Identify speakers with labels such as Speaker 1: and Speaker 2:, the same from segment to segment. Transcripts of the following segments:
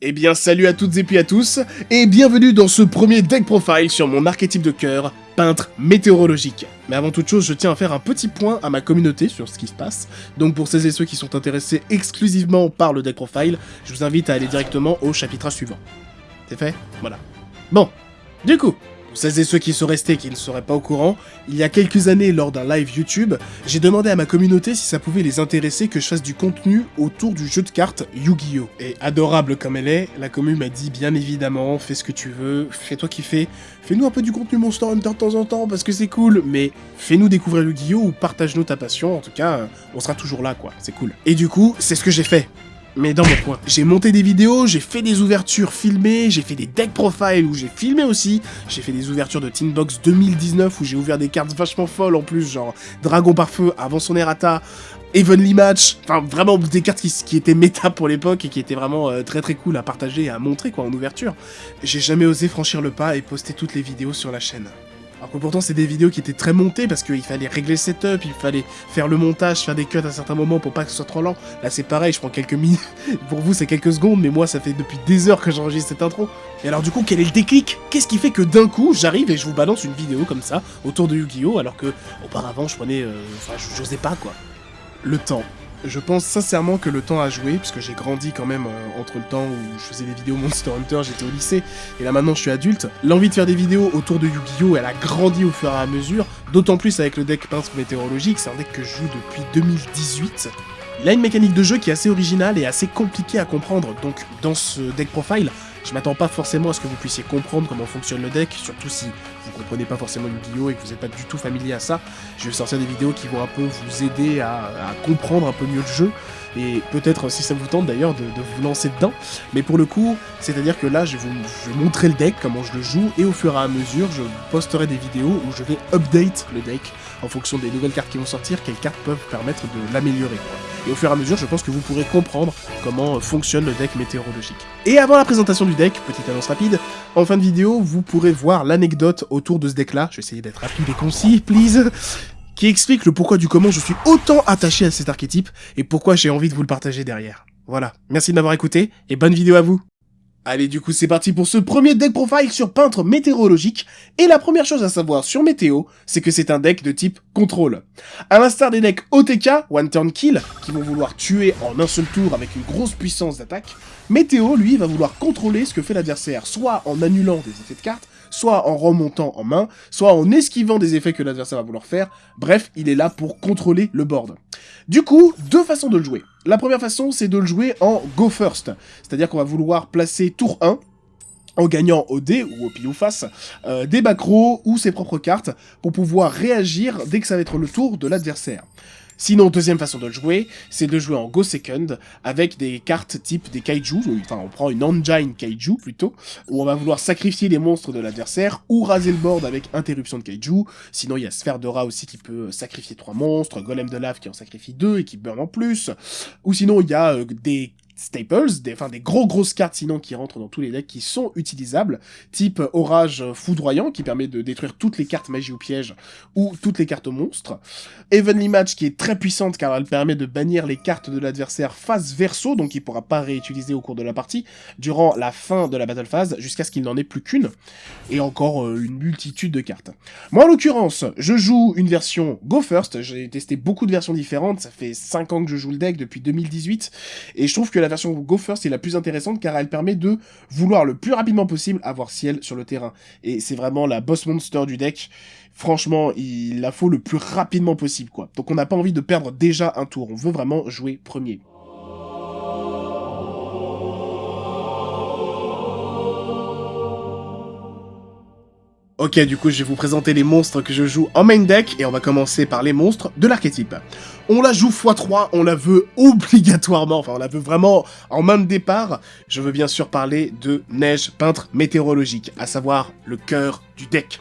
Speaker 1: Eh bien salut à toutes et puis à tous, et bienvenue dans ce premier deck profile sur mon archétype de cœur, peintre météorologique. Mais avant toute chose, je tiens à faire un petit point à ma communauté sur ce qui se passe, donc pour celles et ceux qui sont intéressés exclusivement par le deck profile, je vous invite à aller directement au chapitrage suivant. C'est fait? Voilà. Bon, du coup, pour celles et ceux qui sont restés et qui ne seraient pas au courant, il y a quelques années, lors d'un live YouTube, j'ai demandé à ma communauté si ça pouvait les intéresser que je fasse du contenu autour du jeu de cartes Yu-Gi-Oh! Et adorable comme elle est, la commune m'a dit bien évidemment, fais ce que tu veux, fais-toi kiffer, fais-nous un peu du contenu Monster Hunter de temps en temps parce que c'est cool, mais fais-nous découvrir Yu-Gi-Oh! ou partage-nous ta passion, en tout cas, on sera toujours là quoi, c'est cool. Et du coup, c'est ce que j'ai fait mais dans mon coin. J'ai monté des vidéos, j'ai fait des ouvertures filmées, j'ai fait des deck profiles où j'ai filmé aussi, j'ai fait des ouvertures de Box 2019 où j'ai ouvert des cartes vachement folles en plus, genre Dragon par feu avant son errata, Evenly Match, enfin vraiment des cartes qui, étaient méta pour l'époque et qui étaient vraiment euh, très très cool à partager et à montrer quoi en ouverture. J'ai jamais osé franchir le pas et poster toutes les vidéos sur la chaîne. Alors que pourtant c'est des vidéos qui étaient très montées parce qu'il fallait régler le setup, il fallait faire le montage, faire des cuts à certains moments pour pas que ce soit trop lent. Là c'est pareil, je prends quelques minutes, pour vous c'est quelques secondes, mais moi ça fait depuis des heures que j'enregistre cette intro. Et alors du coup quel est le déclic? Qu'est-ce qui fait que d'un coup j'arrive et je vous balance une vidéo comme ça autour de Yu-Gi-Oh alors que auparavant je prenais... Euh, enfin j'osais pas quoi. Le temps. Je pense sincèrement que le temps a joué, puisque j'ai grandi quand même euh, entre le temps où je faisais des vidéos Monster Hunter, j'étais au lycée, et là maintenant je suis adulte. L'envie de faire des vidéos autour de Yu-Gi-Oh! elle a grandi au fur et à mesure, d'autant plus avec le deck peintre météorologique, c'est un deck que je joue depuis 2018. Il a une mécanique de jeu qui est assez originale et assez compliquée à comprendre, donc dans ce deck profile, je m'attends pas forcément à ce que vous puissiez comprendre comment fonctionne le deck, surtout si vous comprenez pas forcément Yu-Gi-Oh! et que vous n'êtes pas du tout familier à ça. Je vais sortir des vidéos qui vont un peu vous aider à, comprendre un peu mieux le jeu, et peut-être si ça vous tente d'ailleurs de, vous lancer dedans. Mais pour le coup, c'est-à-dire que là, je vais vous montrer le deck, comment je le joue, et au fur et à mesure, je posterai des vidéos où je vais update le deck en fonction des nouvelles cartes qui vont sortir, quelles cartes peuvent permettre de l'améliorer. Et au fur et à mesure, je pense que vous pourrez comprendre comment fonctionne le deck météorologique. Et avant la présentation du deck, petite annonce rapide, en fin de vidéo, vous pourrez voir l'anecdote autour de ce deck-là, je vais essayer d'être rapide et concis, please qui explique le pourquoi du comment je suis autant attaché à cet archétype et pourquoi j'ai envie de vous le partager derrière. Voilà, merci de m'avoir écouté et bonne vidéo à vous Allez, du coup, c'est parti pour ce premier deck profile sur peintre météorologique. Et la première chose à savoir sur Météo, c'est que c'est un deck de type contrôle. À l'instar des decks OTK, One Turn Kill, qui vont vouloir tuer en un seul tour avec une grosse puissance d'attaque, Météo, lui, va vouloir contrôler ce que fait l'adversaire, soit en annulant des effets de cartes, soit en remontant en main, soit en esquivant des effets que l'adversaire va vouloir faire. Bref, il est là pour contrôler le board. Du coup, deux façons de le jouer. La première façon, c'est de le jouer en go first, c'est-à-dire qu'on va vouloir placer tour 1, en gagnant au dé ou au pile ou face euh, des macros ou ses propres cartes pour pouvoir réagir dès que ça va être le tour de l'adversaire. Sinon, deuxième façon de le jouer, c'est de jouer en Go Second avec des cartes type des Kaiju, enfin on prend une Engine Kaiju plutôt, où on va vouloir sacrifier les monstres de l'adversaire ou raser le board avec interruption de Kaiju. Sinon, il y a Sphère de Rat aussi qui peut sacrifier trois monstres, Golem de Lave qui en sacrifie deux et qui burn en plus. Ou sinon, il y a euh, des staples, des, enfin des gros grosses cartes sinon qui rentrent dans tous les decks qui sont utilisables, type Orage Foudroyant qui permet de détruire toutes les cartes magie ou piège ou toutes les cartes monstres, Evenly Match qui est très puissante car elle permet de bannir les cartes de l'adversaire face verso, donc il pourra pas réutiliser au cours de la partie, durant la fin de la battle phase, jusqu'à ce qu'il n'en ait plus qu'une, et encore euh, une multitude de cartes. Moi en l'occurrence, je joue une version Go First, j'ai testé beaucoup de versions différentes, ça fait 5 ans que je joue le deck depuis 2018, et je trouve que la la version Go First est la plus intéressante car elle permet de vouloir le plus rapidement possible avoir ciel sur le terrain. Et c'est vraiment la boss monster du deck. Franchement, il la faut le plus rapidement possible, quoi. Donc on n'a pas envie de perdre déjà un tour, on veut vraiment jouer premier. Ok, du coup, je vais vous présenter les monstres que je joue en main deck, et on va commencer par les monstres de l'archétype. On la joue x3, on la veut obligatoirement, enfin on la veut vraiment en main de départ. Je veux bien sûr parler de Neige Peintre Météorologique, à savoir le cœur du deck.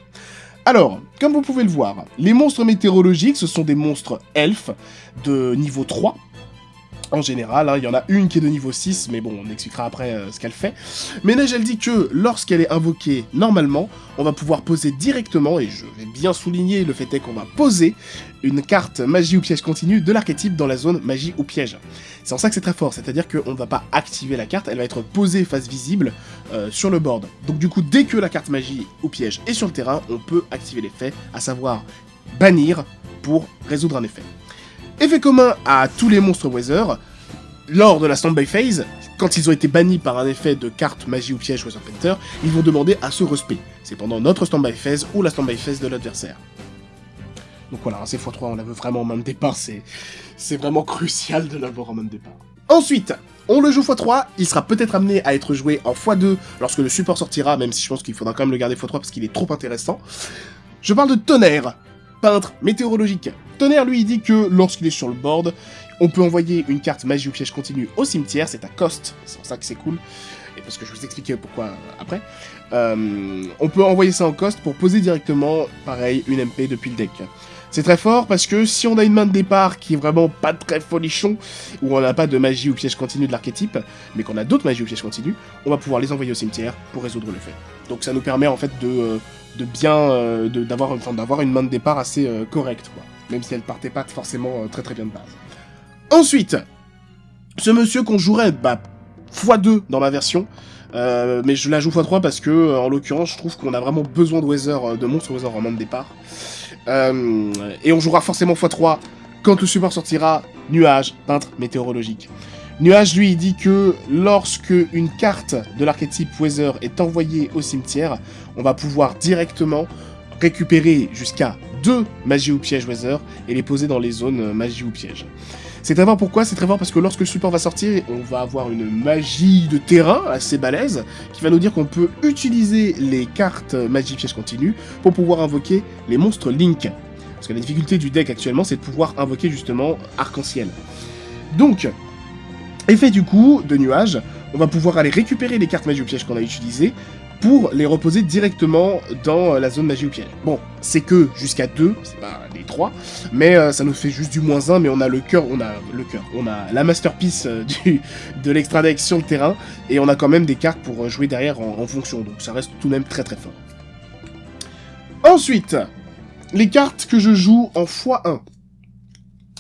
Speaker 1: Alors, comme vous pouvez le voir, les monstres météorologiques, ce sont des monstres elfes de niveau 3, en général, hein. il y en a une qui est de niveau 6, mais bon, on expliquera après euh, ce qu'elle fait. Mais Neige, elle dit que lorsqu'elle est invoquée normalement, on va pouvoir poser directement, et je vais bien souligner le fait est qu'on va poser une carte magie ou piège continue de l'archétype dans la zone magie ou piège. C'est en ça que c'est très fort, c'est-à-dire qu'on ne va pas activer la carte, elle va être posée face visible euh, sur le board. Donc du coup, dès que la carte magie ou piège est sur le terrain, on peut activer l'effet, à savoir bannir pour résoudre un effet. Effet commun à tous les monstres Weather, lors de la standby phase, quand ils ont été bannis par un effet de carte magie ou piège Weather Painter, ils vont demander à se respect. C'est pendant notre standby phase ou la standby phase de l'adversaire. Donc voilà, c'est x3, on la veut vraiment en main de départ, c'est vraiment crucial de l'avoir en main de départ. Ensuite, on le joue x3, il sera peut-être amené à être joué en x2 lorsque le support sortira, même si je pense qu'il faudra quand même le garder x3 parce qu'il est trop intéressant. Je parle de tonnerre, peintre météorologique. Tonnerre, lui, dit que lorsqu'il est sur le board, on peut envoyer une carte magie ou piège continu au cimetière, c'est à cost, c'est pour ça que c'est cool, et parce que je vous expliquer pourquoi après. Euh, on peut envoyer ça en cost pour poser directement, pareil, une MP depuis le deck. C'est très fort parce que si on a une main de départ qui est vraiment pas très folichon, ou on n'a pas de magie ou piège continu de l'archétype, mais qu'on a d'autres magies ou pièges continus, on va pouvoir les envoyer au cimetière pour résoudre le fait. Donc ça nous permet en fait de, euh, de bien, euh, d'avoir enfin, une main de départ assez correcte, quoi même si elle partait pas forcément euh, très très bien de base. Ensuite, ce monsieur qu'on jouerait bah, x2 dans ma version, euh, mais je la joue x3 parce que, euh, en l'occurrence, je trouve qu'on a vraiment besoin de Weather, de monstres Weather en main de départ. et on jouera forcément x3 quand le support sortira Nuage, peintre météorologique. Nuage, lui, dit que lorsque une carte de l'archétype Weather est envoyée au cimetière, on va pouvoir directement récupérer jusqu'à deux magies ou pièges Weather et les poser dans les zones euh, magie ou piège. C'est très fort pourquoi C'est très fort? Parce que lorsque le support va sortir, on va avoir une magie de terrain assez balèze qui va nous dire qu'on peut utiliser les cartes magie piège continue pour pouvoir invoquer les monstres Link. Parce que la difficulté du deck actuellement, c'est de pouvoir invoquer justement Arc-en-Ciel. Donc, effet du coup de nuage, on va pouvoir aller récupérer les cartes magie ou piège qu'on a utilisées pour les reposer directement dans euh, la zone magie ou piège. Bon, c'est que jusqu'à 2, c'est pas les 3, mais euh, ça nous fait juste du moins 1, mais on a le cœur, on a le cœur, on a la masterpiece euh, du, de l'extra sur terrain, et on a quand même des cartes pour jouer derrière en, fonction, donc ça reste tout de même très très fort. Ensuite, les cartes que je joue en x1.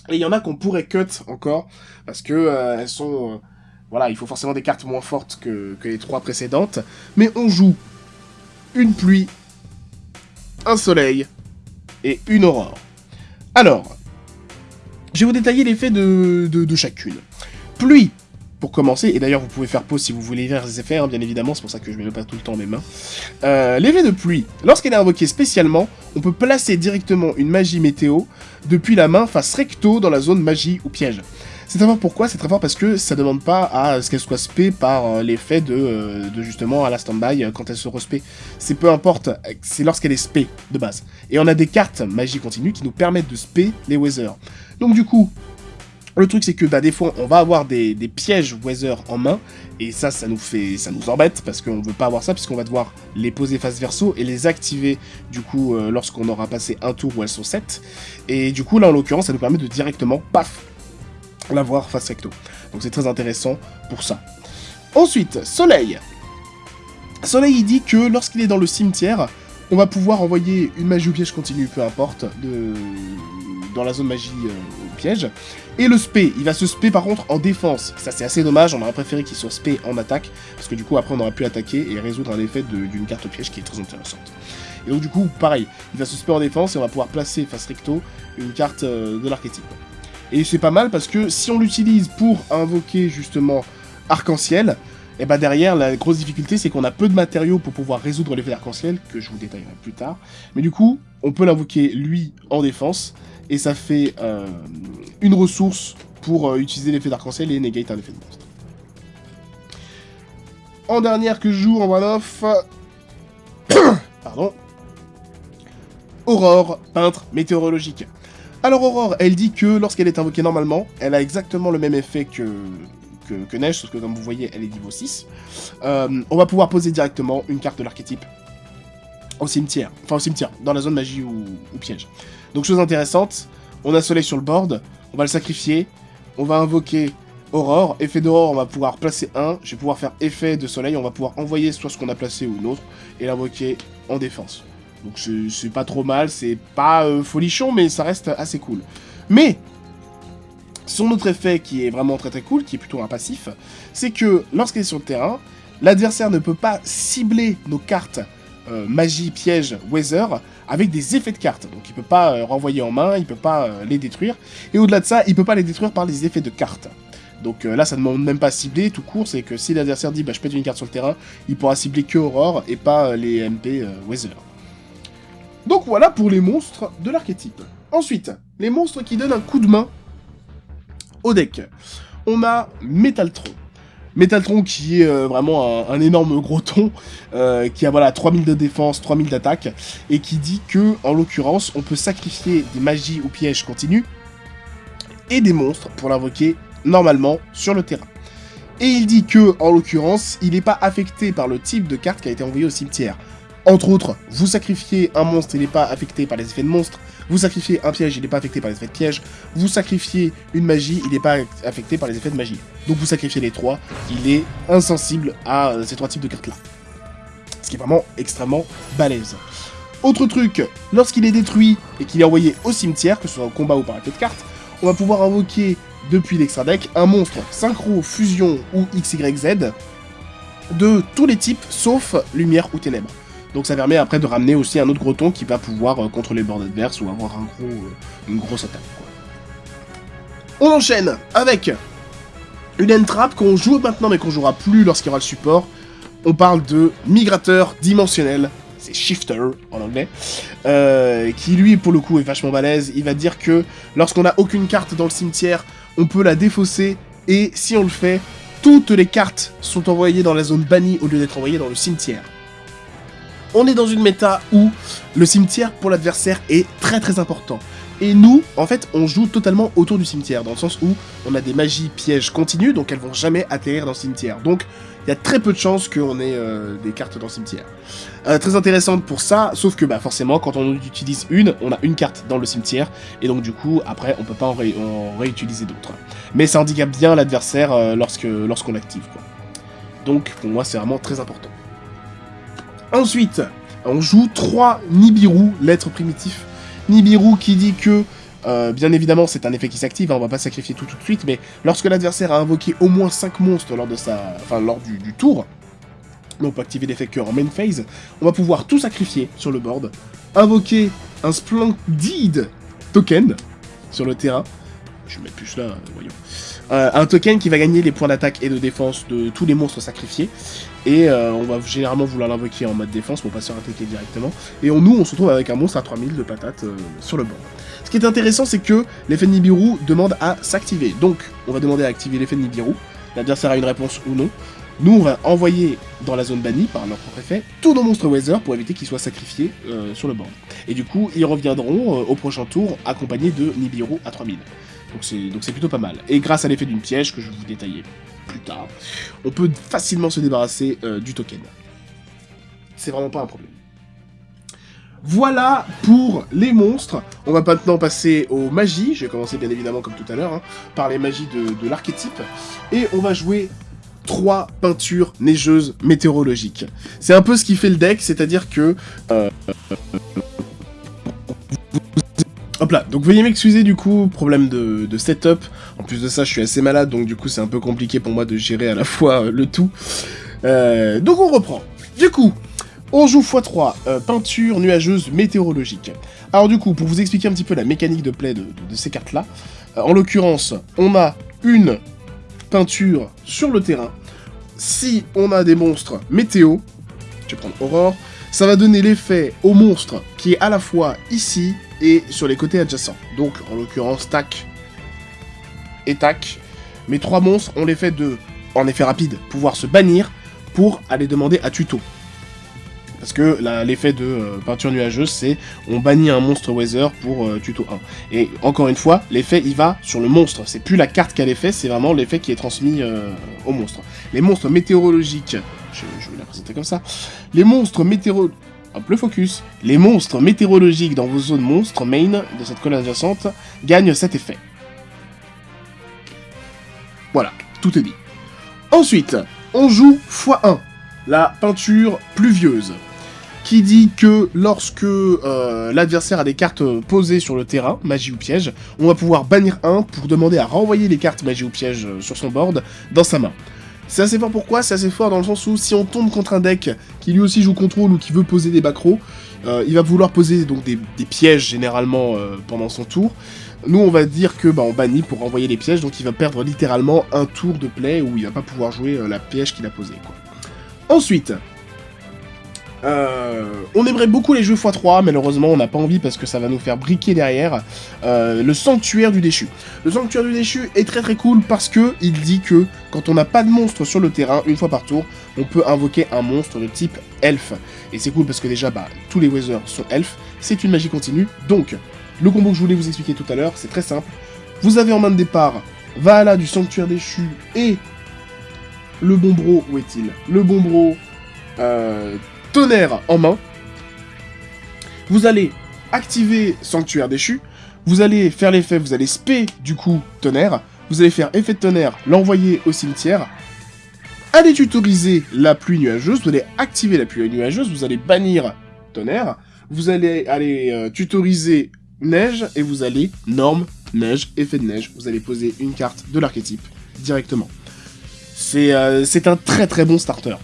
Speaker 1: Et il y en a qu'on pourrait cut encore, parce que elles sont voilà, il faut forcément des cartes moins fortes que, les trois précédentes. Mais on joue une pluie, un soleil et une aurore. Alors, je vais vous détailler l'effet de, chacune. Pluie, pour commencer, et d'ailleurs vous pouvez faire pause si vous voulez voir les effets, hein, bien évidemment, c'est pour ça que je ne mets pas tout le temps mes mains. Euh, l'effet de pluie, lorsqu'elle est invoquée spécialement, on peut placer directement une magie météo depuis la main face recto dans la zone magie ou piège. C'est très fort pourquoi C'est très fort parce que ça demande pas à ce qu'elle soit spé par euh, l'effet de, euh, de, justement à la standby euh, quand elle se respé. C'est peu importe, c'est lorsqu'elle est spé de base. Et on a des cartes magie continue qui nous permettent de spé les Weather. Donc du coup, le truc c'est que bah, des fois on va avoir des, pièges Weather en main, et ça, ça nous fait, ça nous embête, parce qu'on veut pas avoir ça, puisqu'on va devoir les poser face verso et les activer du coup lorsqu'on aura passé un tour où elles sont 7. Et du coup là en l'occurrence ça nous permet de directement, paf, l'avoir face recto. Donc c'est très intéressant pour ça. Ensuite, Soleil. Soleil, il dit que lorsqu'il est dans le cimetière, on va pouvoir envoyer une magie ou piège continue, peu importe, dans la zone magie euh, piège. Et le spé, il va se spé par contre en défense. Ça c'est assez dommage, on aurait préféré qu'il soit spé en attaque, parce que du coup après on aurait pu attaquer et résoudre un effet d'une carte piège qui est très intéressante. Et donc du coup, pareil, il va se spé en défense et on va pouvoir placer face recto une carte euh, de l'archétype. Et c'est pas mal parce que si on l'utilise pour invoquer justement Arc-en-Ciel, et eh bah ben derrière, la grosse difficulté, c'est qu'on a peu de matériaux pour pouvoir résoudre l'effet d'arc-en-ciel, que je vous détaillerai plus tard. Mais du coup, on peut l'invoquer, lui, en défense, et ça fait euh, une ressource pour euh, utiliser l'effet d'arc-en-ciel et negate un effet de monstre. En dernière que je joue en one-off... Pardon. Aurore, peintre météorologique. Alors Aurore, elle dit que lorsqu'elle est invoquée normalement, elle a exactement le même effet que, que, Neige, sauf que comme vous voyez, elle est niveau 6. Euh, on va pouvoir poser directement une carte de l'archétype au cimetière, enfin au cimetière, dans la zone magie ou, piège. Donc chose intéressante, on a Soleil sur le board, on va le sacrifier, on va invoquer Aurore, effet d'aurore, on va pouvoir placer un. Je vais pouvoir faire effet de soleil, on va pouvoir envoyer soit ce qu'on a placé ou l'autre, et l'invoquer en défense. Donc c'est pas trop mal, c'est pas euh, folichon, mais ça reste assez cool. Mais, son autre effet qui est vraiment très très cool, qui est plutôt un passif, c'est que lorsqu'il est sur le terrain, l'adversaire ne peut pas cibler nos cartes euh, magie, piège, weather, avec des effets de cartes. Donc il peut pas euh, renvoyer en main, il peut pas les détruire. Et au-delà de ça, il peut pas les détruire par les effets de cartes. Donc là, ça ne demande même pas cibler, tout court, c'est que si l'adversaire dit bah, je pète une carte sur le terrain, il pourra cibler que Aurore et pas les MP Weather. Donc voilà pour les monstres de l'archétype. Ensuite, les monstres qui donnent un coup de main au deck. On a Métaltron. Métaltron qui est vraiment un, énorme gros ton, qui a voilà 3000 de défense, 3000 d'attaque, et qui dit que, en l'occurrence, on peut sacrifier des magies ou pièges continus, et des monstres pour l'invoquer normalement sur le terrain. Et il dit que, en l'occurrence, il n'est pas affecté par le type de carte qui a été envoyé au cimetière. Entre autres, vous sacrifiez un monstre, il n'est pas affecté par les effets de monstre. Vous sacrifiez un piège, il n'est pas affecté par les effets de piège. Vous sacrifiez une magie, il n'est pas affecté par les effets de magie. Donc vous sacrifiez les trois, il est insensible à euh, ces trois types de cartes-là. Ce qui est vraiment extrêmement balèze. Autre truc, lorsqu'il est détruit et qu'il est envoyé au cimetière, que ce soit au combat ou par effet de carte, on va pouvoir invoquer depuis l'extra deck un monstre synchro, fusion ou XYZ de tous les types sauf lumière ou ténèbres. Donc ça permet après de ramener aussi un autre gros ton qui va pouvoir euh, contrôler le board adverse ou avoir euh, une grosse attaque. On enchaîne avec une entrap qu'on joue maintenant mais qu'on jouera plus lorsqu'il y aura le support. On parle de migrateur dimensionnel c'est Shifter en anglais, euh, qui lui pour le coup est vachement balèze. Il va dire que lorsqu'on n'a aucune carte dans le cimetière, on peut la défausser, et si on le fait, toutes les cartes sont envoyées dans la zone bannie au lieu d'être envoyées dans le cimetière. On est dans une méta où le cimetière pour l'adversaire est très très important. Et nous, en fait, on joue totalement autour du cimetière, dans le sens où on a des magies pièges continues, donc elles vont jamais atterrir dans le cimetière. Donc, il y a très peu de chances qu'on ait euh, des cartes dans le cimetière. Euh, très intéressante pour ça, sauf que bah, forcément, quand on utilise une, on a une carte dans le cimetière, et donc du coup, après, on peut pas en, réutiliser d'autres. Mais ça handicape bien l'adversaire euh, lorsque lorsqu'on l'active. Donc, pour moi, c'est vraiment très important. Ensuite, on joue 3 Nibiru, lettres primitifs Nibiru qui dit que, euh, bien évidemment, c'est un effet qui s'active, hein, on va pas sacrifier tout tout de suite, mais lorsque l'adversaire a invoqué au moins 5 monstres lors, de sa, enfin, lors du, tour, on peut activer l'effet que en main phase, on va pouvoir tout sacrifier sur le board, invoquer un Splendid token sur le terrain, je vais mettre plus là, voyons, euh, un token qui va gagner les points d'attaque et de défense de tous les monstres sacrifiés, et euh, on va généralement vouloir l'invoquer en mode défense pour pas se faire attaquer directement. Et on, nous, on se retrouve avec un monstre à 3000 de patates euh, sur le banc. Ce qui est intéressant, c'est que l'effet Nibiru demande à s'activer. Donc, on va demander à activer l'effet Nibiru. L'adversaire a une réponse ou non. Nous, on va envoyer dans la zone bannie, par notre propre effet, tous nos monstres Weather pour éviter qu'ils soient sacrifiés sur le banc. Et du coup, ils reviendront au prochain tour accompagnés de Nibiru à 3000. Donc c'est plutôt pas mal. Et grâce à l'effet d'une piège que je vais vous détailler plus tard, on peut facilement se débarrasser euh, du token. C'est vraiment pas un problème. Voilà pour les monstres. On va maintenant passer aux magies. Je vais commencer bien évidemment comme tout à l'heure, hein, par les magies de, l'archétype. Et on va jouer trois peintures neigeuses météorologiques. C'est un peu ce qui fait le deck, c'est-à-dire que... Euh, Hop là, donc veuillez m'excuser du coup, problème de, setup. En plus de ça, je suis assez malade, donc du coup c'est un peu compliqué pour moi de gérer à la fois euh, le tout. Euh, donc on reprend. Du coup, on joue x3, euh, peinture nuageuse météorologique. Alors du coup, pour vous expliquer un petit peu la mécanique de play de, ces cartes-là, en l'occurrence, on a une peinture sur le terrain. Si on a des monstres météo, je vais prendre Aurore, ça va donner l'effet au monstre qui est à la fois ici et sur les côtés adjacents. Donc, en l'occurrence, tac et tac. Mes trois monstres ont l'effet de, en effet rapide, pouvoir se bannir pour aller demander à tuto. Parce que l'effet de euh, peinture nuageuse, c'est on bannit un monstre Weather pour euh, tuto 1. Et encore une fois, l'effet il va sur le monstre. C'est plus la carte qui a l'effet, c'est vraiment l'effet qui est transmis euh, au monstre. Les monstres météorologiques, je, je vais la présenter comme ça. Les monstres météorologiques le focus. Les monstres météorologiques dans vos zones monstres main de cette colonne adjacente gagnent cet effet. Voilà, tout est dit. Ensuite, on joue x1, la peinture pluvieuse, qui dit que lorsque euh, l'adversaire a des cartes posées sur le terrain, magie ou piège, on va pouvoir bannir un pour demander à renvoyer les cartes magie ou piège euh, sur son board dans sa main. C'est assez fort pourquoi C'est assez fort dans le sens où si on tombe contre un deck qui lui aussi joue contrôle ou qui veut poser des backrows, euh, il va vouloir poser donc des, pièges généralement pendant son tour. Nous, on va dire que bah, on bannit pour renvoyer les pièges, donc il va perdre littéralement un tour de play où il va pas pouvoir jouer la piège qu'il a posée. Ensuite, euh, on aimerait beaucoup les jeux x3, malheureusement on n'a pas envie parce que ça va nous faire briquer derrière. Euh, le Sanctuaire du Déchu. Le Sanctuaire du Déchu est très très cool parce que il dit que quand on n'a pas de monstre sur le terrain, une fois par tour, on peut invoquer un monstre de type elfe. Et c'est cool parce que déjà, bah, tous les Weather sont elfes, c'est une magie continue. Donc, le combo que je voulais vous expliquer tout à l'heure, c'est très simple. Vous avez en main de départ Valhalla du Sanctuaire Déchu et le Bombro, où est-il? Le Bombro euh, tonnerre en main. Vous allez activer Sanctuaire déchu. Vous allez faire l'effet, vous allez spé du coup tonnerre. Vous allez faire effet de tonnerre, l'envoyer au cimetière. Allez tutoriser la pluie nuageuse. Vous allez activer la pluie nuageuse. Vous allez bannir tonnerre. Vous allez euh, tutoriser neige et vous allez norme, neige, effet de neige. Vous allez poser une carte de l'archétype directement. Euh, c'est un très très bon starter.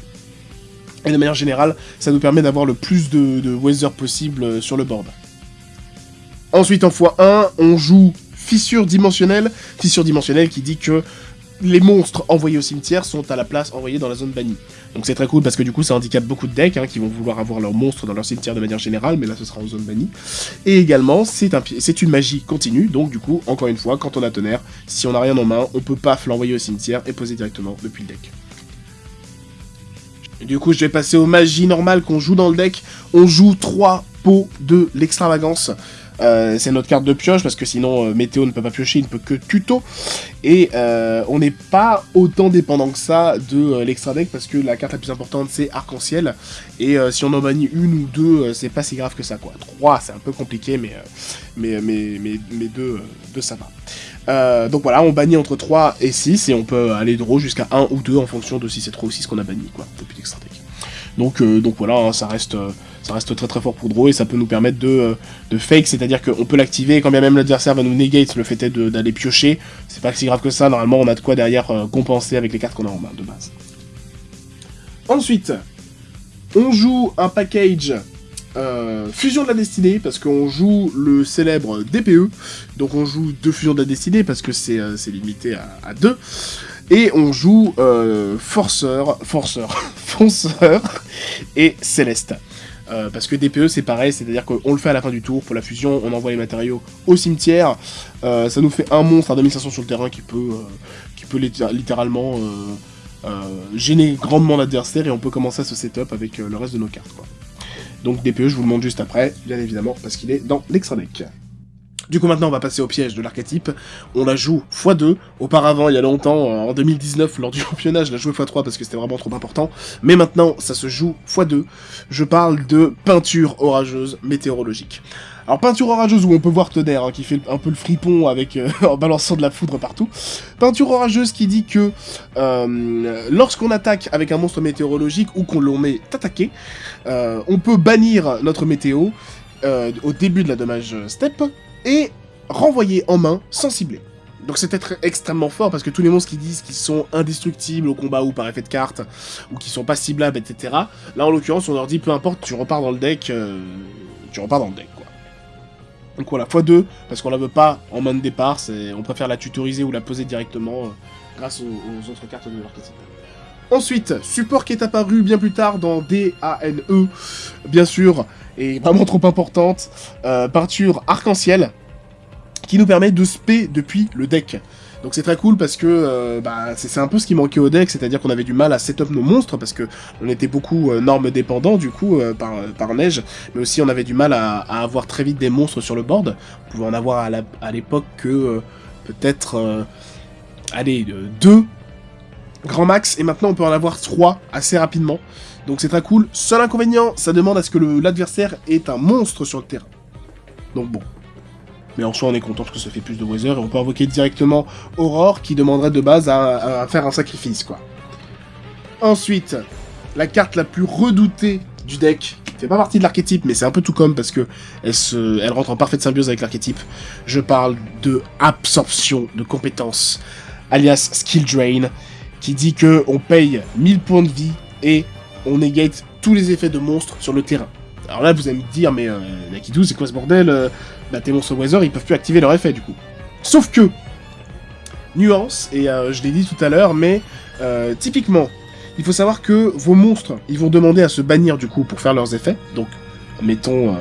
Speaker 1: Et de manière générale, ça nous permet d'avoir le plus de, weather possible euh, sur le board. Ensuite, en x1, on joue fissure dimensionnelle. Fissure dimensionnelle qui dit que les monstres envoyés au cimetière sont à la place envoyés dans la zone bannie. Donc c'est très cool parce que du coup ça handicape beaucoup de decks hein, qui vont vouloir avoir leurs monstres dans leur cimetière de manière générale, mais là ce sera en zone bannie. Et également c'est un, une magie continue, donc du coup, encore une fois, quand on a tonnerre, si on n'a rien en main, on peut paf l'envoyer au cimetière et poser directement depuis le deck. Du coup je vais passer aux magies normales qu'on joue dans le deck. On joue 3 pots de l'extravagance. Euh, c'est notre carte de pioche, parce que sinon euh, Météo ne peut pas piocher, il ne peut que tuto. Et euh, on n'est pas autant dépendant que ça de l'extra deck, parce que la carte la plus importante c'est Arc-en-Ciel. Et si on en bannit une ou deux, c'est pas si grave que ça, quoi. Trois, c'est un peu compliqué, mais, mais, deux, ça va. Donc voilà, on bannit entre 3 et 6, et on peut aller draw jusqu'à 1 ou 2 en fonction de si c'est 3 ou 6 qu'on a banni, quoi, depuis l'extra deck. Donc, donc voilà, hein, ça reste ça reste très très fort pour draw et ça peut nous permettre de, euh, de fake, c'est-à-dire qu'on peut l'activer quand bien même l'adversaire va nous negate le fait d'aller piocher, c'est pas si grave que ça, normalement on a de quoi derrière euh, compenser avec les cartes qu'on a en main de base. Ensuite, on joue un package euh, Fusion de la Destinée, parce qu'on joue le célèbre DPE, donc on joue deux Fusions de la Destinée, parce que c'est limité à, deux, et on joue Forceur, Forceur, Fonceur et Céleste. Euh, parce que DPE c'est pareil, c'est-à-dire qu'on le fait à la fin du tour, pour la fusion, on envoie les matériaux au cimetière, euh, ça nous fait un monstre à 2500 sur le terrain qui peut, euh, qui peut littéralement gêner grandement l'adversaire. Et on peut commencer à se setup avec le reste de nos cartes. Donc DPE je vous le montre juste après, bien évidemment, parce qu'il est dans l'extra deck. Du coup maintenant on va passer au piège de l'archétype, on la joue x2, auparavant il y a longtemps, en 2019 lors du championnat je la jouais x3 parce que c'était vraiment trop important, mais maintenant ça se joue x2, je parle de peinture orageuse météorologique. Alors peinture orageuse où on peut voir Tonnerre hein, qui fait un peu le fripon avec euh, en balançant de la foudre partout. Peinture orageuse qui dit que euh, lorsqu'on attaque avec un monstre météorologique ou qu'on l'on met attaqué, euh, on peut bannir notre météo au début de la dommage step et renvoyer en main sans cibler. Donc c'est être extrêmement fort parce que tous les monstres qui disent qu'ils sont indestructibles au combat ou par effet de carte, ou qui sont pas ciblables, etc. Là en l'occurrence on leur dit peu importe, tu repars dans le deck, tu repars dans le deck. Donc voilà, x2, parce qu'on la veut pas en main de départ, on préfère la tutoriser ou la poser directement euh, grâce aux, autres cartes de l'archétype. Ensuite, support qui est apparu bien plus tard dans DANE, bien sûr, et vraiment trop importante, euh, peinture arc-en-ciel, qui nous permet de spé depuis le deck. Donc c'est très cool parce que euh, bah, c'est un peu ce qui manquait au deck, c'est-à-dire qu'on avait du mal à setup nos monstres parce que on était beaucoup euh, normes dépendants du coup par, par, neige, mais aussi on avait du mal à, avoir très vite des monstres sur le board. On pouvait en avoir à l'époque que peut-être allez deux grand max et maintenant on peut en avoir trois assez rapidement. Donc c'est très cool. Seul inconvénient, ça demande à ce que l'adversaire ait un monstre sur le terrain. Donc bon. Mais en soi, on est content parce que ça fait plus de weather, et on peut invoquer directement Aurore, qui demanderait de base à, faire un sacrifice, quoi. Ensuite, la carte la plus redoutée du deck, fait pas partie de l'archétype, mais c'est un peu tout comme parce que elle, rentre en parfaite symbiose avec l'archétype. Je parle de absorption de compétences, alias skill drain, qui dit que on paye 1000 points de vie et on negate tous les effets de monstres sur le terrain. Alors là, vous allez me dire, mais euh, Nakidou, c'est quoi ce bordel euh, Bah, tes monstres Weather, ils peuvent plus activer leur effet, du coup. Sauf que, nuance, et euh, je l'ai dit tout à l'heure, mais euh, typiquement, il faut savoir que vos monstres, ils vont demander à se bannir du coup pour faire leurs effets. Donc, mettons, euh,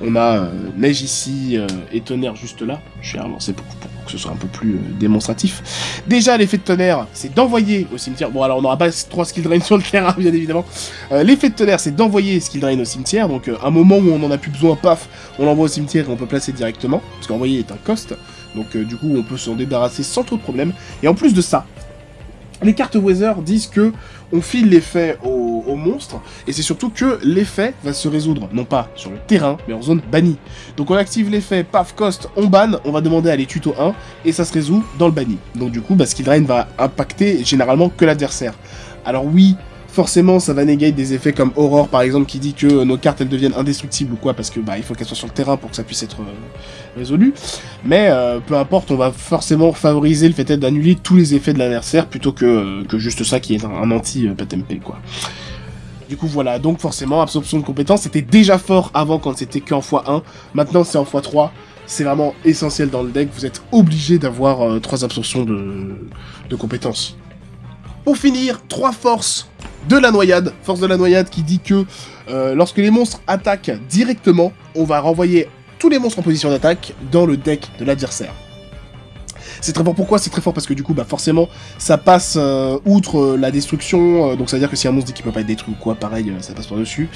Speaker 1: on a Neige ici et Tonnerre juste là. Je vais relancer pour, pour, que ce soit un peu plus démonstratif. Déjà, l'effet de Tonnerre, c'est d'envoyer au cimetière. Bon, alors on n'aura pas trois skill drain sur le terrain, bien évidemment. l'effet de Tonnerre, c'est d'envoyer skill drain au cimetière. Donc, un moment où on en a plus besoin, paf, on l'envoie au cimetière et on peut placer directement. Parce qu'envoyer est un cost. Donc, du coup, on peut s'en débarrasser sans trop de problème. Et en plus de ça, les cartes Weather disent que on file l'effet au, monstre, et c'est surtout que l'effet va se résoudre, non pas sur le terrain, mais en zone bannie. Donc on active l'effet, paf, cost, on banne, on va demander à aller tuto 1, et ça se résout dans le banni. Donc du coup, bah, Skill Drain va impacter généralement que l'adversaire. Alors oui, forcément ça va négater des effets comme Aurore par exemple qui dit que nos cartes elles deviennent indestructibles ou quoi parce que bah il faut qu'elles soient sur le terrain pour que ça puisse être euh, résolu. Mais euh, peu importe, on va forcément favoriser le fait d'annuler tous les effets de l'adversaire plutôt que, euh, juste ça qui est un, anti-PTMP quoi. Du coup voilà, donc forcément absorption de compétences c'était déjà fort avant quand c'était qu'en x1, maintenant c'est en x3, c'est vraiment essentiel dans le deck, vous êtes obligé d'avoir trois absorptions de, de compétences. Pour finir, trois forces de la noyade. Force de la noyade qui dit que euh, lorsque les monstres attaquent directement, on va renvoyer tous les monstres en position d'attaque dans le deck de l'adversaire. C'est très fort pourquoi C'est très fort? Parce que du coup, bah forcément, ça passe euh, outre euh, la destruction, donc ça veut dire que si un monstre dit qu'il peut pas être détruit ou quoi, pareil, ça passe par-dessus,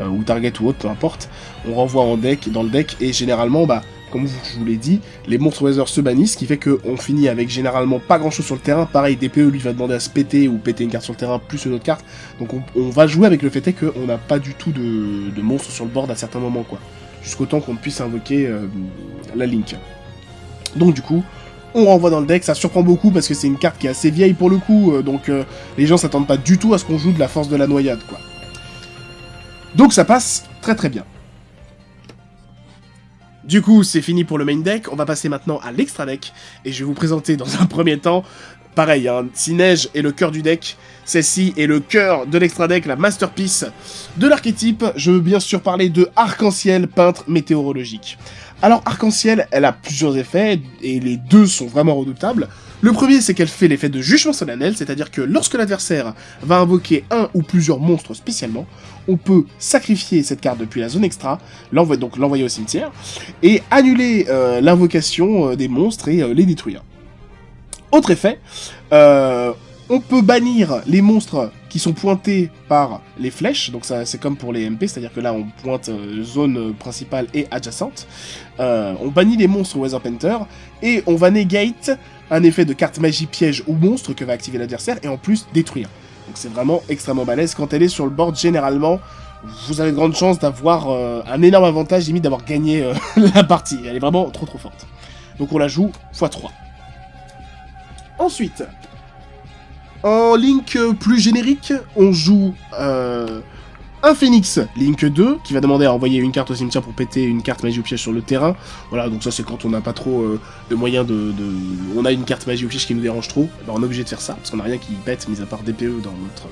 Speaker 1: ou target ou autre, peu importe, on renvoie en deck, dans le deck, et généralement, bah, comme je vous l'ai dit, les monstres Weather se bannissent, ce qui fait qu'on finit avec généralement pas grand chose sur le terrain. Pareil, DPE lui va demander à se péter ou péter une carte sur le terrain plus une autre carte. Donc on, va jouer avec le fait qu'on n'a pas du tout de, monstres sur le board à certains moments, quoi. Jusqu'au temps qu'on puisse invoquer euh, la Link. Donc du coup, on renvoie dans le deck, ça surprend beaucoup parce que c'est une carte qui est assez vieille pour le coup, euh, donc euh, les gens s'attendent pas du tout à ce qu'on joue de la force de la noyade, quoi. Donc ça passe très très bien. Du coup, c'est fini pour le main deck, on va passer maintenant à l'extra deck, et je vais vous présenter dans un premier temps, pareil, hein, si Neige est le cœur du deck, celle-ci est le cœur de l'extra deck, la masterpiece de l'archétype, je veux bien sûr parler de Arc-en-Ciel, peintre météorologique. Alors Arc-en-Ciel, elle a plusieurs effets, et les deux sont vraiment redoutables. Le premier, c'est qu'elle fait l'effet de jugement solennel, c'est-à-dire que lorsque l'adversaire va invoquer un ou plusieurs monstres spécialement, on peut sacrifier cette carte depuis la zone extra, donc l'envoyer au cimetière, et annuler euh, l'invocation euh, des monstres et euh, les détruire. Autre effet, on peut bannir les monstres qui sont pointés par les flèches, donc c'est comme pour les MP, c'est-à-dire que là on pointe zone principale et adjacente. on bannit les monstres Weather Painter, et on va negate un effet de carte magie piège ou monstre que va activer l'adversaire, et en plus détruire. Donc c'est vraiment extrêmement balèze. Quand elle est sur le board, généralement, vous avez de grandes chances d'avoir euh, un énorme avantage, limite d'avoir gagné euh, la partie. Elle est vraiment trop trop forte. Donc on la joue x3. Ensuite, en Link plus générique, on joue euh, un Phoenix Link 2, qui va demander à envoyer une carte au cimetière pour péter une carte magie ou piège sur le terrain. Voilà, donc ça c'est quand on n'a pas trop euh, de moyens de, On a une carte magie ou piège qui nous dérange trop, ben, on est obligé de faire ça, parce qu'on n'a rien qui pète, mis à part DPE dans notre...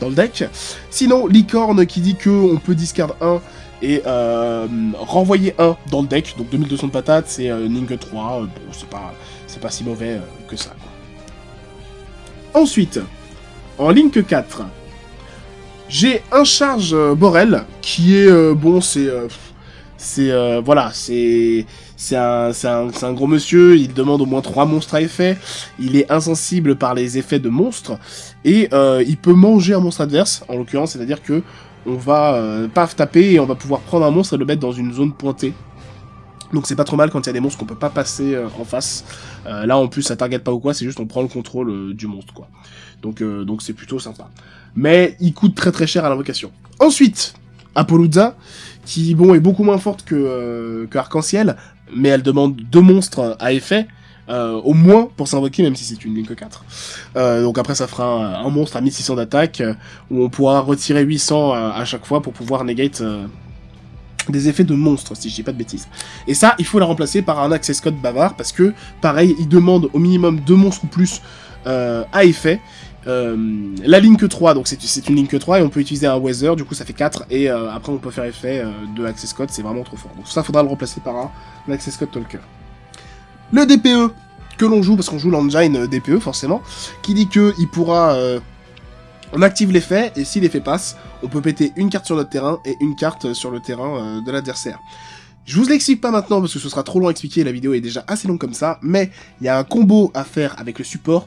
Speaker 1: dans le deck. Sinon, Licorne qui dit que on peut discard 1 et euh, renvoyer 1 dans le deck, donc 2200 de patates, c'est euh, Link 3, bon c'est pas, pas si mauvais que ça. Ensuite, en Link 4, j'ai un charge euh, Borel qui est euh, bon, c'est euh, c'est voilà, c'est c'est un, un, un, gros monsieur, il demande au moins trois monstres à effet, il est insensible par les effets de monstres, et il peut manger un monstre adverse, en l'occurrence, c'est-à-dire que on va paf taper et on va pouvoir prendre un monstre et le mettre dans une zone pointée. Donc c'est pas trop mal quand il y a des monstres qu'on peut pas passer en face. Là en plus ça target pas ou quoi, c'est juste on prend le contrôle du monstre quoi. Donc donc c'est plutôt sympa mais il coûte très très cher à l'invocation. Ensuite, Apollouza, qui bon est beaucoup moins forte que, euh, Arc-en-Ciel. mais elle demande deux monstres à effet, euh, au moins pour s'invoquer, même si c'est une Link 4. Euh, donc après, ça fera un, monstre à 1600 d'attaque, euh, où on pourra retirer 800 à, chaque fois pour pouvoir negate des effets de monstres, si je dis pas de bêtises. Et ça, il faut la remplacer par un access code bavard, parce que, pareil, il demande au minimum deux monstres ou plus à effet, la Link 3, donc c'est une Link 3 et on peut utiliser un Weather, du coup ça fait 4, et après on peut faire effet de Access Code, c'est vraiment trop fort. Donc ça faudra le remplacer par un, Access Code Talker. Le DPE que l'on joue, parce qu'on joue l'engine euh, DPE forcément, qui dit que il pourra... Euh, on active l'effet, et si l'effet passe, on peut péter une carte sur notre terrain et une carte sur le terrain euh, de l'adversaire. Je vous l'explique pas maintenant parce que ce sera trop long à expliquer, la vidéo est déjà assez longue comme ça, mais il y a un combo à faire avec le support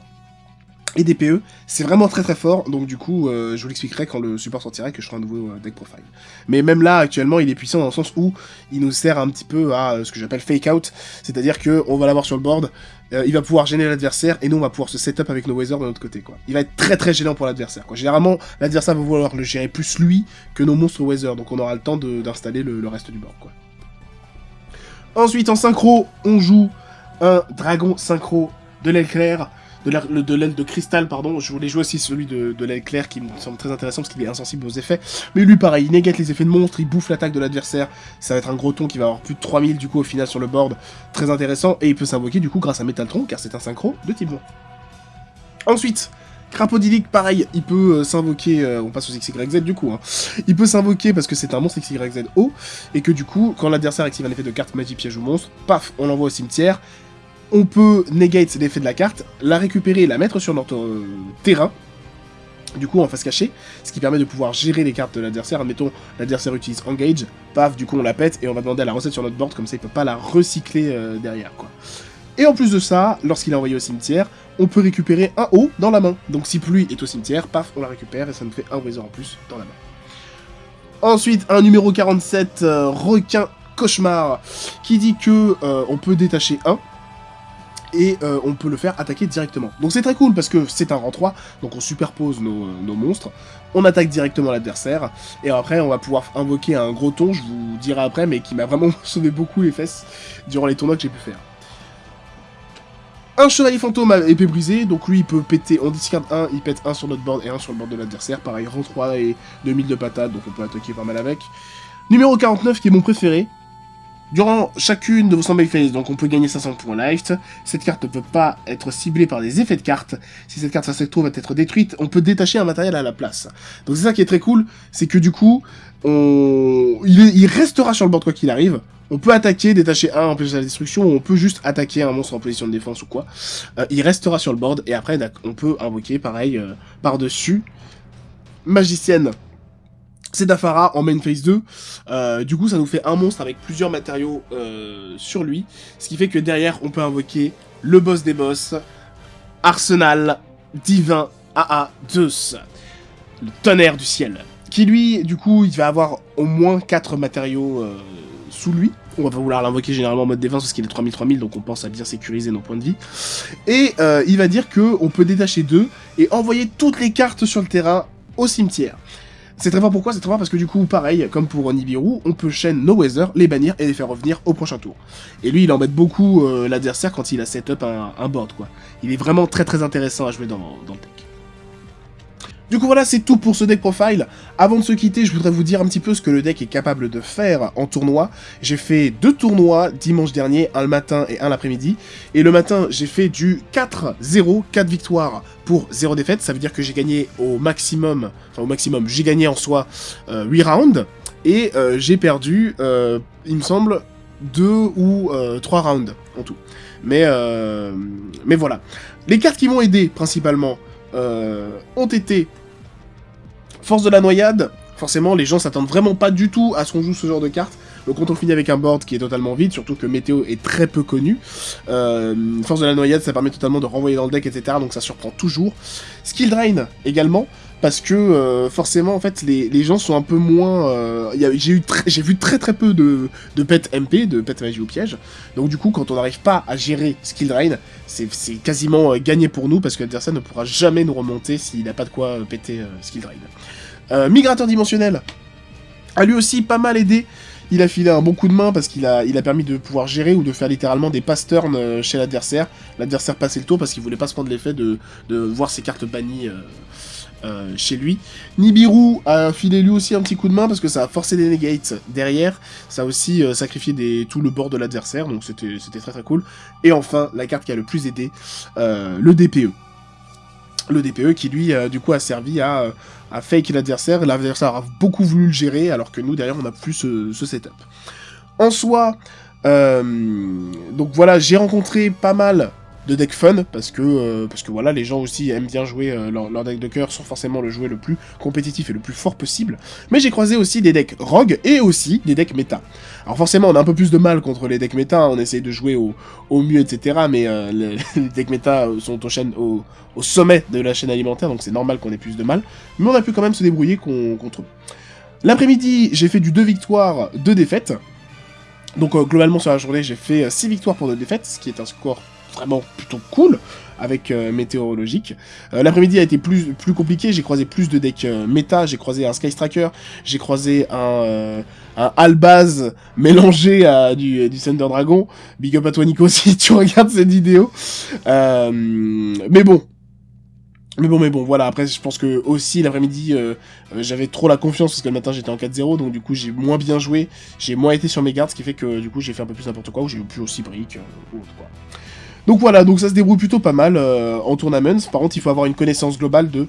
Speaker 1: et DPE, c'est vraiment très très fort, donc du coup, euh, je vous l'expliquerai quand le support sortira que je ferai un nouveau euh, deck profile. Mais même là, actuellement, il est puissant dans le sens où il nous sert un petit peu à euh, ce que j'appelle fake out, c'est-à-dire que on va l'avoir sur le board, il va pouvoir gêner l'adversaire, et nous on va pouvoir se setup avec nos Weather de notre côté. Il va être très très gênant pour l'adversaire. Généralement, l'adversaire va vouloir le gérer plus lui que nos monstres Weather, donc on aura le temps d'installer le, reste du board. Ensuite, en synchro, on joue un dragon synchro de l'aile claire, de l'aile de, cristal, pardon. Je voulais jouer aussi celui de, l'aile claire qui me semble très intéressant parce qu'il est insensible aux effets. Mais lui, pareil, il négate les effets de monstre, il bouffe l'attaque de l'adversaire. Ça va être un gros ton qui va avoir plus de 3000 du coup au final sur le board. Très intéressant. Et il peut s'invoquer du coup grâce à Métaltron car c'est un synchro de type Ensuite, Crapodilic, pareil, il peut euh, s'invoquer, euh, on passe aux XYZ du coup, hein. il peut s'invoquer parce que c'est un monstre XYZ haut, et que du coup, quand l'adversaire active un effet de carte magie piège ou monstre, paf, on l'envoie au cimetière, on peut negate l'effet de la carte, la récupérer et la mettre sur notre euh, terrain, du coup en face cachée, ce qui permet de pouvoir gérer les cartes de l'adversaire. Admettons, l'adversaire utilise Engage, paf, du coup on la pète et on va demander à la recette sur notre board, comme ça il peut pas la recycler euh, derrière. Et en plus de ça, lorsqu'il est envoyé au cimetière, on peut récupérer un haut dans la main. Donc si pluie est au cimetière, paf, on la récupère et ça nous fait un Weather en plus dans la main. Ensuite, un numéro 47, euh, requin cauchemar, qui dit que on peut détacher un, et euh, on peut le faire attaquer directement. Donc c'est très cool parce que c'est un rang 3, donc on superpose nos, monstres, on attaque directement l'adversaire, et après on va pouvoir invoquer un gros ton, je vous dirai après, mais qui m'a vraiment sauvé beaucoup les fesses durant les tournois que j'ai pu faire. Un chevalier fantôme à épée brisée, donc lui il peut péter, on discard un, il pète un sur notre board et un sur le board de l'adversaire, pareil rang 3 et 2000 de patates, donc on peut attaquer pas mal avec. Numéro 49 qui est mon préféré, Durant chacune de vos standby phases, donc on peut gagner 500 points life, cette carte ne peut pas être ciblée par des effets de carte. Si cette carte se trouve va être détruite, on peut détacher un matériel à la place. Donc c'est ça qui est très cool, c'est que du coup, il, restera sur le board quoi qu'il arrive. On peut attaquer, détacher un, empêcher la destruction, ou on peut juste attaquer un monstre en position de défense ou quoi. Euh, il restera sur le board, et après on peut invoquer pareil euh, par-dessus. Magicienne c'est Dafara en main phase 2. Euh, du coup, ça nous fait un monstre avec plusieurs matériaux euh, sur lui. Ce qui fait que derrière, on peut invoquer le boss des boss, Arsenal Divin AA Zeus, le tonnerre du ciel. Qui lui, du coup, il va avoir au moins 4 matériaux euh, sous lui. On va vouloir l'invoquer généralement en mode défense parce qu'il est 3000-3000, donc on pense à bien sécuriser nos points de vie. Et il va dire que on peut détacher deux et envoyer toutes les cartes sur le terrain au cimetière. C'est très fort pourquoi C'est très fort? Parce que du coup, pareil, comme pour Nibiru, on peut chaîne No Weather, les bannir et les faire revenir au prochain tour. Et lui, il embête beaucoup euh, l'adversaire quand il a set up un, board, quoi. Il est vraiment très très intéressant à jouer dans, dans le deck. Du coup voilà, c'est tout pour ce deck profile. Avant de se quitter, je voudrais vous dire un petit peu ce que le deck est capable de faire en tournoi. J'ai fait deux tournois dimanche dernier, un le matin et un l'après-midi. Et le matin, j'ai fait du 4-0, 4 victoires pour 0 défaite. Ça veut dire que j'ai gagné au maximum, enfin au maximum, j'ai gagné en soi 8 euh, rounds. Et euh, j'ai perdu, euh, il me semble, 2 ou 3 rounds en tout. Mais, mais voilà. Les cartes qui m'ont aidé principalement ont été Force de la noyade, forcément, les gens s'attendent vraiment pas du tout à ce qu'on joue ce genre de carte. Donc quand on finit avec un board qui est totalement vide, surtout que Météo est très peu connu, euh, Force de la noyade, ça permet totalement de renvoyer dans le deck, etc. Donc ça surprend toujours. Skill Drain, également, parce que euh, forcément, en fait, les, gens sont un peu moins... Euh, j'ai vu très très peu de, de pets MP, de pets magie ou piège. Donc du coup, quand on n'arrive pas à gérer Skill Drain, c'est quasiment gagné pour nous, parce que l'adversaire ne pourra jamais nous remonter s'il n'a pas de quoi péter Skill Drain. Migrateur dimensionnel a lui aussi pas mal aidé Il a filé un bon coup de main parce qu'il a, permis de pouvoir gérer ou de faire littéralement des pass turns euh, chez l'adversaire. L'adversaire passait le tour parce qu'il voulait pas se prendre l'effet de voir ses cartes bannies euh, euh, chez lui. Nibiru a filé lui aussi un petit coup de main parce que ça a forcé des negates derrière. Ça a aussi sacrifié des, tout le bord de l'adversaire, donc c'était très très cool. Et enfin, la carte qui a le plus aidé, le DPE le DPE qui lui du coup a servi à, fake l'adversaire, l'adversaire a beaucoup voulu le gérer, alors que nous, derrière, on n'a plus ce, setup. En soi, euh, donc voilà, j'ai rencontré pas mal de decks fun, parce que, euh, parce que voilà, les gens aussi aiment bien jouer euh, leur, deck de cœur, sans forcément le jouer le plus compétitif et le plus fort possible. Mais j'ai croisé aussi des decks rogue et aussi des decks méta. Alors forcément, on a un peu plus de mal contre les decks méta, on essaye de jouer au, mieux, etc. Mais les, decks méta sont au, sommet de la chaîne alimentaire, donc c'est normal qu'on ait plus de mal. Mais on a pu quand même se débrouiller contre eux. L'après-midi, j'ai fait du 2 victoires, 2 défaites. Donc globalement sur la journée, j'ai fait 6 victoires pour 2 défaites, ce qui est un score vraiment plutôt cool avec euh, météorologique. Euh, l'après-midi a été plus, plus compliqué, j'ai croisé plus de decks euh, méta, j'ai croisé un Sky Striker, j'ai croisé un, un Albaz mélangé à du, du Thunder Dragon. Big up à toi Nico si tu regardes cette vidéo. mais bon, mais bon, mais bon, voilà, après, je pense que aussi, l'après-midi, j'avais trop la confiance, parce que le matin, j'étais en 4-0, donc du coup, j'ai moins bien joué, j'ai moins été sur mes gardes, ce qui fait que, du coup, j'ai fait un peu plus n'importe quoi, ou j'ai eu plus aussi briques, ou autre, quoi. Donc voilà, donc ça se débrouille plutôt pas mal euh, en tournaments. Par contre, il faut avoir une connaissance globale de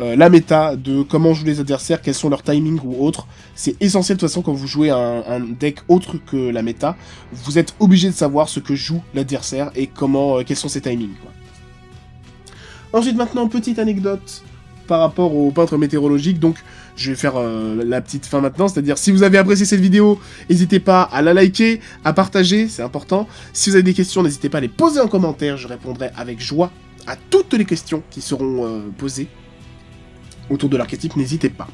Speaker 1: euh, la méta, de comment jouent les adversaires, quels sont leurs timings ou autres. C'est essentiel de toute façon quand vous jouez un, deck autre que la méta. Vous êtes obligé de savoir ce que joue l'adversaire et comment, euh, quels sont ses timings. Ensuite, maintenant, petite anecdote par rapport au peintre météorologique. Je vais faire euh, la petite fin maintenant, c'est-à-dire si vous avez apprécié cette vidéo, n'hésitez pas à la liker, à partager, c'est important. Si vous avez des questions, n'hésitez pas à les poser en commentaire, je répondrai avec joie à toutes les questions qui seront euh, posées autour de l'archétype, n'hésitez pas.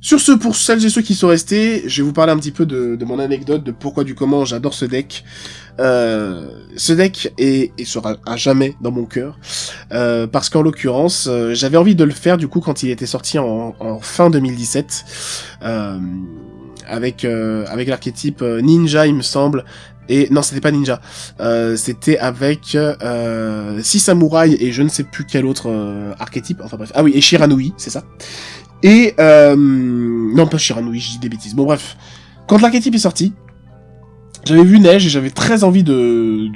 Speaker 1: Sur ce, pour celles et ceux qui sont restés, je vais vous parler un petit peu de, mon anecdote, de pourquoi du comment j'adore ce deck. Euh, ce deck est, sera à jamais dans mon cœur, euh, parce qu'en l'occurrence, euh, j'avais envie de le faire du coup quand il était sorti en, fin 2017, avec avec l'archétype Ninja, il me semble, et non, c'était pas Ninja. c'était avec euh, Six Samouraïs et je ne sais plus quel autre archétype. Enfin bref. Ah oui, et Shiranui, c'est ça. Et... Euh, non, pas Shiranui, je dis des bêtises. Bon, bref. Quand l'archétype est sorti, j'avais vu Neige et j'avais très envie de,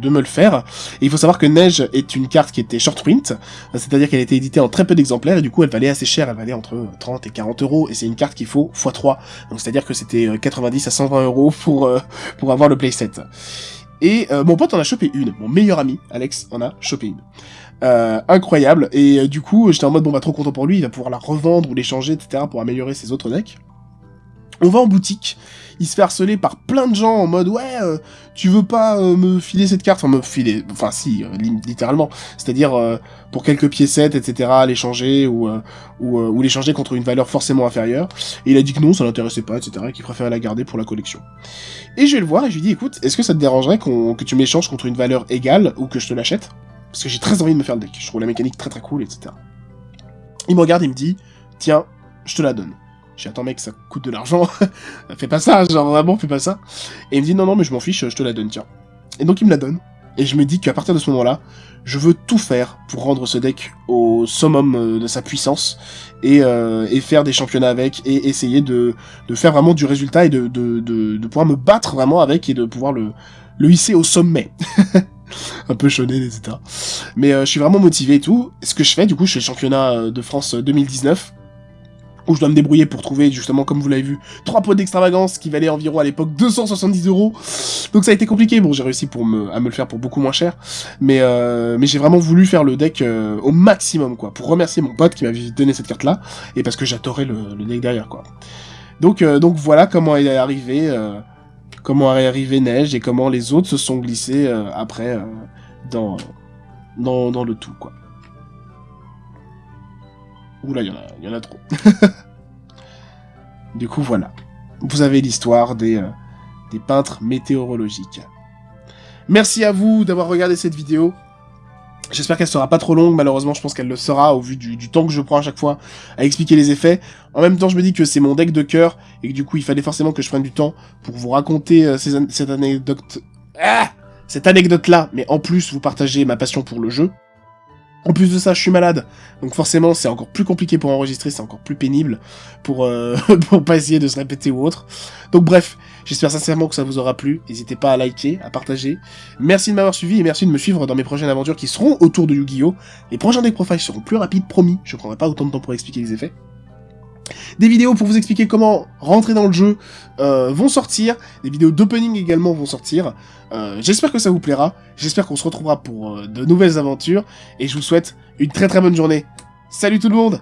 Speaker 1: de, me le faire. Et il faut savoir que Neige est une carte qui était short print, c'est-à-dire qu'elle était éditée en très peu d'exemplaires et du coup elle valait assez cher, elle valait entre 30 et 40 euros et c'est une carte qu'il faut x3. Donc c'est-à-dire que c'était 90 à 120 euros pour, euh, pour avoir le playset. Et euh, mon pote en a chopé une, mon meilleur ami, Alex, en a chopé une. Euh, incroyable. Et euh, du coup, j'étais en mode, bon, bah, trop content pour lui, il va pouvoir la revendre ou l'échanger, etc., pour améliorer ses autres decks. On va en boutique, il se fait harceler par plein de gens en mode ouais, euh, tu veux pas me filer cette carte, enfin me filer, enfin si, littéralement, c'est-à-dire pour quelques piécettes, etc., l'échanger ou, ou, ou l'échanger contre une valeur forcément inférieure. Et il a dit que non, ça l'intéressait pas, etc., et qu'il préférait la garder pour la collection. Et je vais le voir et je lui dis écoute, est-ce que ça te dérangerait que tu m'échanges contre une valeur égale ou que je te l'achète? Parce que j'ai très envie de me faire le deck. Je trouve la mécanique très très cool, etc. Il me regarde, il me dit, tiens, je te la donne. J'ai attends mec, ça coûte de l'argent. fais pas ça, genre vraiment, fais pas ça. Et il me dit, non, non, mais je m'en fiche, je te la donne, tiens. Et donc il me la donne. Et je me dis qu'à partir de ce moment-là, je veux tout faire pour rendre ce deck au summum euh, de sa puissance et, euh, et faire des championnats avec et essayer de, faire vraiment du résultat et de, pouvoir me battre vraiment avec et de pouvoir le hisser au sommet. un peu choné, etc. Mais euh, je suis vraiment motivé et tout. Ce que je fais, du coup, je fais le championnat euh, de France 2019 euh, où je dois me débrouiller pour trouver, justement, comme vous l'avez vu, trois pots d'extravagance qui valaient environ à l'époque 270 euros. Donc ça a été compliqué. Bon, j'ai réussi pour me, à me le faire pour beaucoup moins cher. Mais, mais j'ai vraiment voulu faire le deck au maximum, quoi. Pour remercier mon pote qui m'avait donné cette carte-là. Et parce que j'adorais le, le, deck derrière, quoi. Donc, donc voilà comment il est arrivé comment est arrivé Neige et comment les autres se sont glissés euh, après euh, dans, dans, dans, le tout, quoi. Oula, il y, en a, y a trop. du coup, voilà. Vous avez l'histoire des, euh, des peintres météorologiques. Merci à vous d'avoir regardé cette vidéo. J'espère qu'elle sera pas trop longue, malheureusement je pense qu'elle le sera au vu du, temps que je prends à chaque fois à expliquer les effets. En même temps je me dis que c'est mon deck de cœur et que du coup il fallait forcément que je prenne du temps pour vous raconter euh, cette anecdote... Ah cette anecdote-là, mais en plus vous partagez ma passion pour le jeu. En plus de ça, je suis malade, donc forcément c'est encore plus compliqué pour enregistrer, c'est encore plus pénible pour, euh, pour pas essayer de se répéter ou autre. Donc bref, j'espère sincèrement que ça vous aura plu, n'hésitez pas à liker, à partager. Merci de m'avoir suivi et merci de me suivre dans mes prochaines aventures qui seront autour de Yu-Gi-Oh! Les prochains deck profiles seront plus rapides, promis, je prendrai pas autant de temps pour expliquer les effets. Des vidéos pour vous expliquer comment rentrer dans le jeu euh, vont sortir, des vidéos d'opening également vont sortir. Euh, j'espère que ça vous plaira, j'espère qu'on se retrouvera pour euh, de nouvelles aventures, et je vous souhaite une très très bonne journée. Salut tout le monde